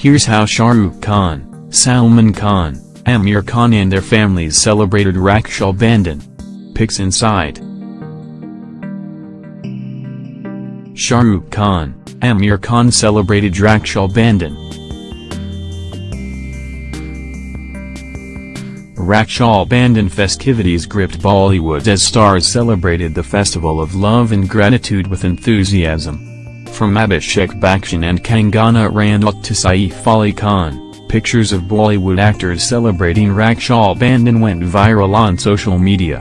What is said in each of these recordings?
Here's how Shah Rukh Khan, Salman Khan, Aamir Khan and their families celebrated Raksha Bandhan. Pics inside. Shah Rukh Khan, Aamir Khan celebrated Raksha Bandhan. Raksha Bandhan festivities gripped Bollywood as stars celebrated the festival of love and gratitude with enthusiasm. From Abhishek Bachchan and Kangana Ranaut to Saif Ali Khan, pictures of Bollywood actors celebrating Raksha Bandhan went viral on social media.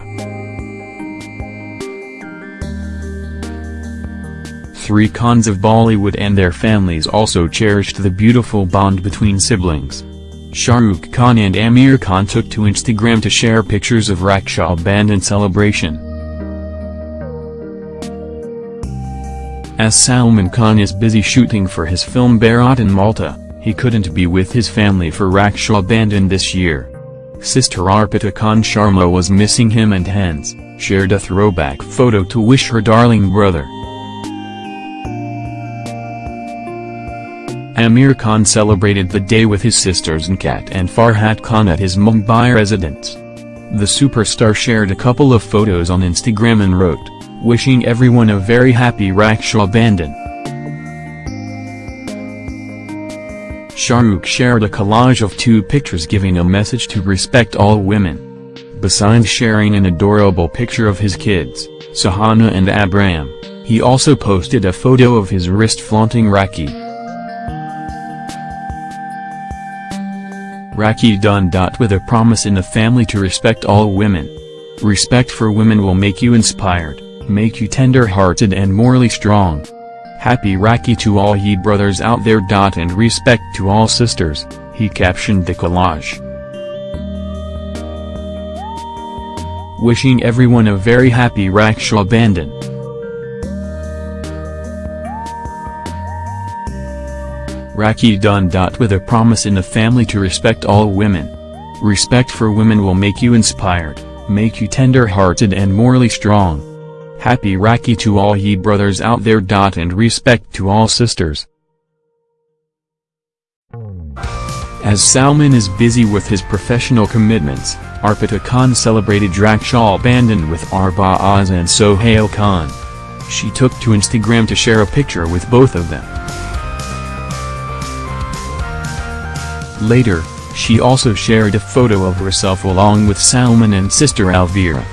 Three Khans of Bollywood and their families also cherished the beautiful bond between siblings. Shah Rukh Khan and Aamir Khan took to Instagram to share pictures of Raksha Bandhan celebration. As Salman Khan is busy shooting for his film Bharat in Malta, he couldn't be with his family for Raksha Bandhan this year. Sister Arpita Khan Sharma was missing him and hence, shared a throwback photo to wish her darling brother. Aamir Khan celebrated the day with his sisters Nikhat and Farhat Khan at his Mumbai residence. The superstar shared a couple of photos on Instagram and wrote, wishing everyone a very happy Raksha Bandhan. Shah Rukh shared a collage of two pictures giving a message to respect all women. Besides sharing an adorable picture of his kids, Suhana and Abram, he also posted a photo of his wrist flaunting Rakhi. Rakhi done. With a promise in the family to respect all women. Respect for women will make you inspired, make you tender-hearted and morally strong. Happy Rakhi to all ye brothers out there. And respect to all sisters, he captioned the collage. Wishing everyone a very happy Raksha Bandhan. Rakhi done. With a promise in the family to respect all women. Respect for women will make you inspired, make you tender-hearted and morally strong. Happy Rakhi to all ye brothers out there. And respect to all sisters. As Salman is busy with his professional commitments, Arpita Khan celebrated Raksha Bandhan with Arbaaz and Sohail Khan. She took to Instagram to share a picture with both of them. Later, she also shared a photo of herself along with Salman and sister Alvira.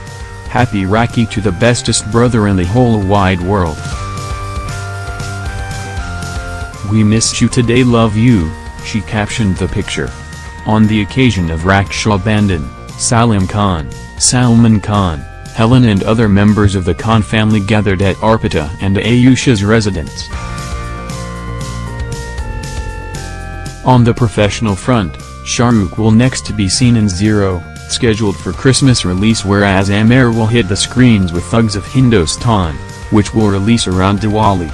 Happy Rakhi to the bestest brother in the whole wide world. We missed you today love you, she captioned the picture. On the occasion of Raksha Bandhan, Salim Khan, Salman Khan, Helen and other members of the Khan family gathered at Arpita and Ayusha's residence. On the professional front, Shah Rukh will next be seen in Zero, scheduled for Christmas release whereas Aamir will hit the screens with Thugs of Hindostan, which will release around Diwali.